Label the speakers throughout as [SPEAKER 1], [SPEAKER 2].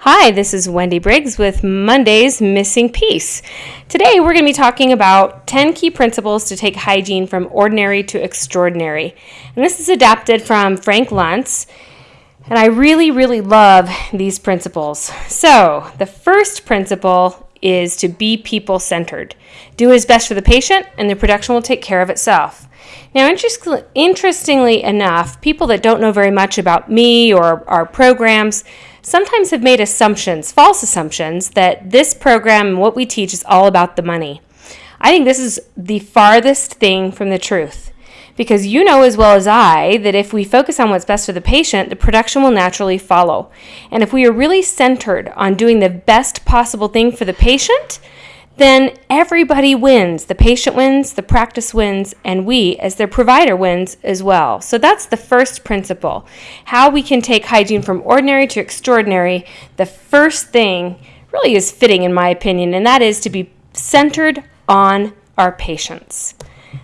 [SPEAKER 1] Hi, this is Wendy Briggs with Monday's Missing Piece. Today we're going to be talking about 10 key principles to take hygiene from ordinary to extraordinary. And this is adapted from Frank Luntz. And I really, really love these principles. So, the first principle is to be people centered. Do what is best for the patient, and the production will take care of itself. Now, interestingly enough, people that don't know very much about me or our programs sometimes have made assumptions, false assumptions, that this program and what we teach is all about the money. I think this is the farthest thing from the truth. Because you know as well as I that if we focus on what's best for the patient, the production will naturally follow. And if we are really centered on doing the best possible thing for the patient, then everybody wins. The patient wins, the practice wins, and we, as their provider, wins as well. So that's the first principle. How we can take hygiene from ordinary to extraordinary. The first thing really is fitting, in my opinion, and that is to be centered on our patients.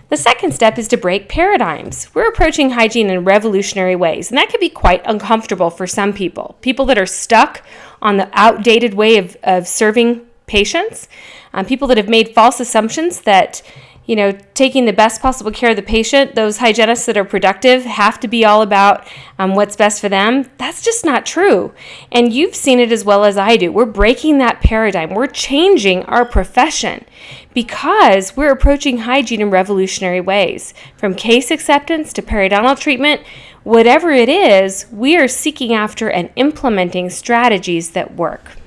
[SPEAKER 1] The second step is to break paradigms. We're approaching hygiene in revolutionary ways, and that can be quite uncomfortable for some people. People that are stuck on the outdated way of, of serving patients, um, people that have made false assumptions that you know, taking the best possible care of the patient, those hygienists that are productive have to be all about um, what's best for them. That's just not true. And you've seen it as well as I do. We're breaking that paradigm, we're changing our profession because we're approaching hygiene in revolutionary ways. From case acceptance to periodontal treatment, whatever it is, we are seeking after and implementing strategies that work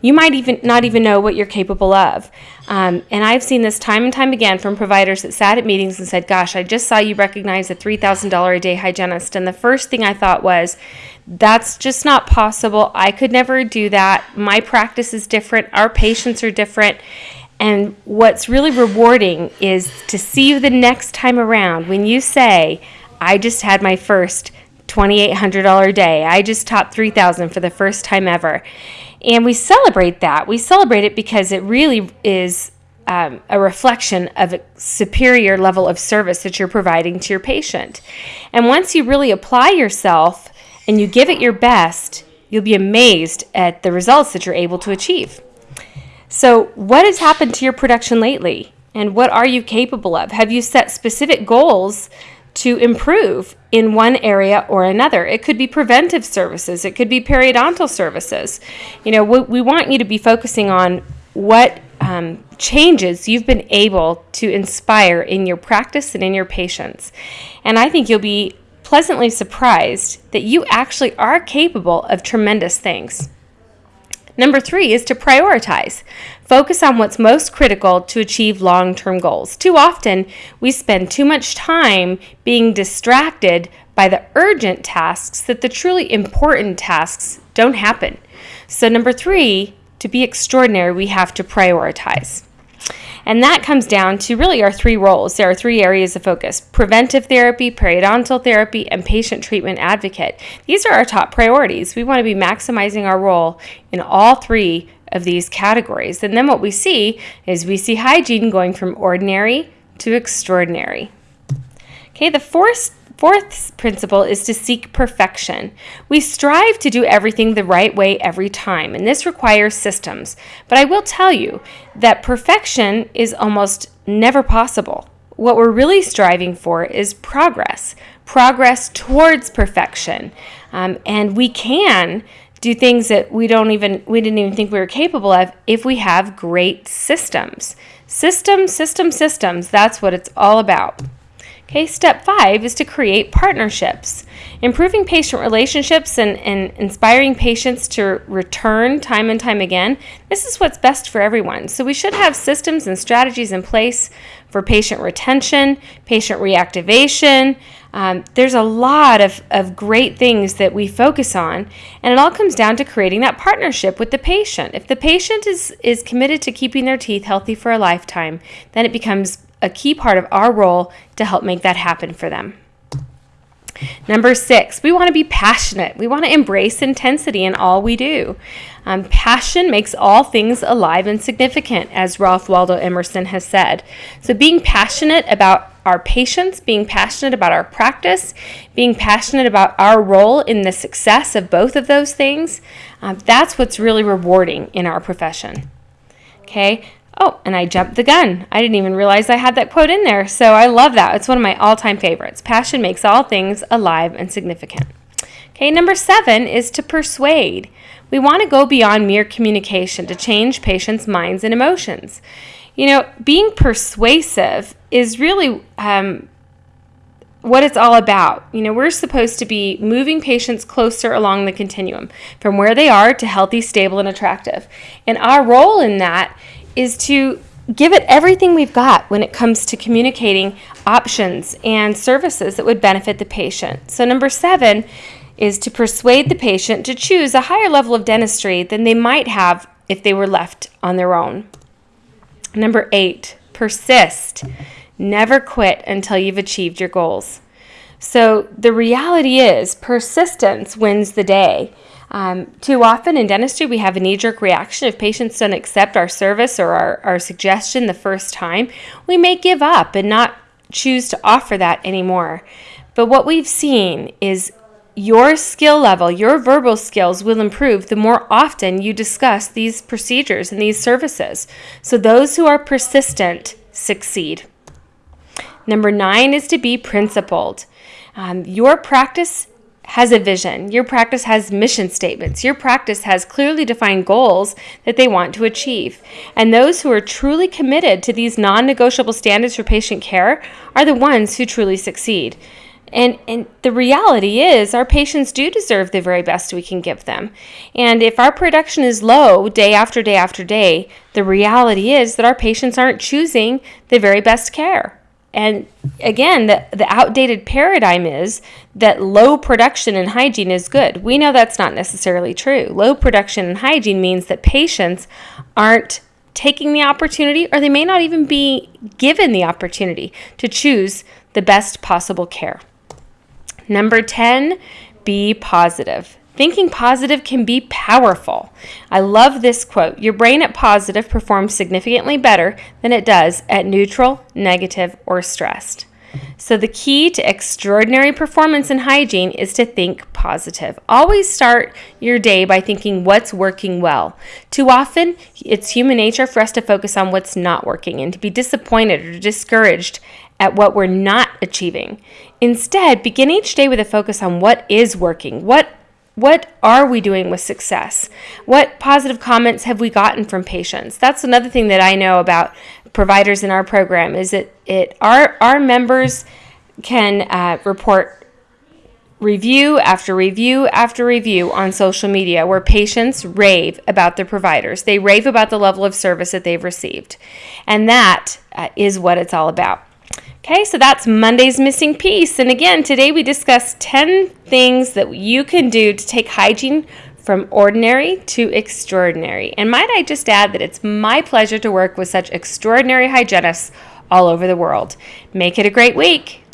[SPEAKER 1] you might even not even know what you're capable of. Um, and I've seen this time and time again from providers that sat at meetings and said, Gosh, I just saw you recognize a $3,000 a day hygienist. And the first thing I thought was, That's just not possible. I could never do that. My practice is different, our patients are different. And what's really rewarding is to see you the next time around when you say, I just had my first $2,800 day. I just topped 3000 for the first time ever. And we celebrate that. We celebrate it because it really is um, a reflection of a superior level of service that you're providing to your patient. And once you really apply yourself and you give it your best, you'll be amazed at the results that you're able to achieve. So, what has happened to your production lately? And what are you capable of? Have you set specific goals to improve in one area or another. It could be preventive services, it could be periodontal services. You know, we, we want you to be focusing on what um, changes you've been able to inspire in your practice and in your patients. And I think you'll be pleasantly surprised that you actually are capable of tremendous things. Number three is to prioritize. Focus on what's most critical to achieve long term goals. Too often, we spend too much time being distracted by the urgent tasks that the truly important tasks don't happen. So, number three, to be extraordinary, we have to prioritize. And that comes down to really our three roles. There are three areas of focus preventive therapy, periodontal therapy, and patient treatment advocate. These are our top priorities. We want to be maximizing our role in all three of these categories. And then what we see is we see hygiene going from ordinary to extraordinary. Okay, the fourth Fourth principle is to seek perfection. We strive to do everything the right way every time, and this requires systems. But I will tell you that perfection is almost never possible. What we're really striving for is progress, progress towards perfection. Um, and we can do things that we don't even we didn't even think we were capable of if we have great systems. Systems, systems, systems, that's what it's all about. Okay, step five is to create partnerships. Improving patient relationships and, and inspiring patients to return time and time again, this is what's best for everyone. So we should have systems and strategies in place for patient retention, patient reactivation. Um, there's a lot of, of great things that we focus on, and it all comes down to creating that partnership with the patient. If the patient is, is committed to keeping their teeth healthy for a lifetime, then it becomes a key part of our role to help make that happen for them. Number six, we want to be passionate. We want to embrace intensity in all we do. Um, passion makes all things alive and significant, as Ralph Waldo Emerson has said. So, being passionate about our patients, being passionate about our practice, being passionate about our role in the success of both of those things, uh, that's what's really rewarding in our profession. Okay. Oh, and I jumped the gun. I didn't even realize I had that quote in there. So I love that. It's one of my all time favorites. Passion makes all things alive and significant. Okay, number seven is to persuade. We want to go beyond mere communication to change patients' minds and emotions. You know, being persuasive is really um, what it's all about. You know, we're supposed to be moving patients closer along the continuum from where they are to healthy, stable, and attractive. And our role in that is to give it everything we've got when it comes to communicating options and services that would benefit the patient. So, number seven is to persuade the patient to choose a higher level of dentistry than they might have if they were left on their own. Number eight, persist. Never quit until you've achieved your goals. So the reality is, persistence wins the day. Um, too often in dentistry, we have a knee jerk reaction. If patients don't accept our service or our, our suggestion the first time, we may give up and not choose to offer that anymore. But what we've seen is your skill level, your verbal skills will improve the more often you discuss these procedures and these services. So those who are persistent succeed. Number nine is to be principled. Um, your practice has a vision. Your practice has mission statements. Your practice has clearly defined goals that they want to achieve. And those who are truly committed to these non negotiable standards for patient care are the ones who truly succeed. And, and the reality is, our patients do deserve the very best we can give them. And if our production is low day after day after day, the reality is that our patients aren't choosing the very best care. And again, the, the outdated paradigm is that low production and hygiene is good. We know that's not necessarily true. Low production and hygiene means that patients aren't taking the opportunity, or they may not even be given the opportunity to choose the best possible care. Number 10, be positive. Thinking positive can be powerful. I love this quote Your brain at positive performs significantly better than it does at neutral, negative, or stressed. So, the key to extraordinary performance and hygiene is to think positive. Always start your day by thinking what's working well. Too often, it's human nature for us to focus on what's not working and to be disappointed or discouraged at what we're not achieving. Instead, begin each day with a focus on what is working. What what are we doing with success? What positive comments have we gotten from patients? That's another thing that I know about providers in our program is that it our our members can uh, report review after review after review on social media where patients rave about their providers. They rave about the level of service that they've received. And that uh, is what it's all about. Okay, so that's Monday's missing piece. And again, today we discussed 10 things that you can do to take hygiene from ordinary to extraordinary. And might I just add that it's my pleasure to work with such extraordinary hygienists all over the world. Make it a great week.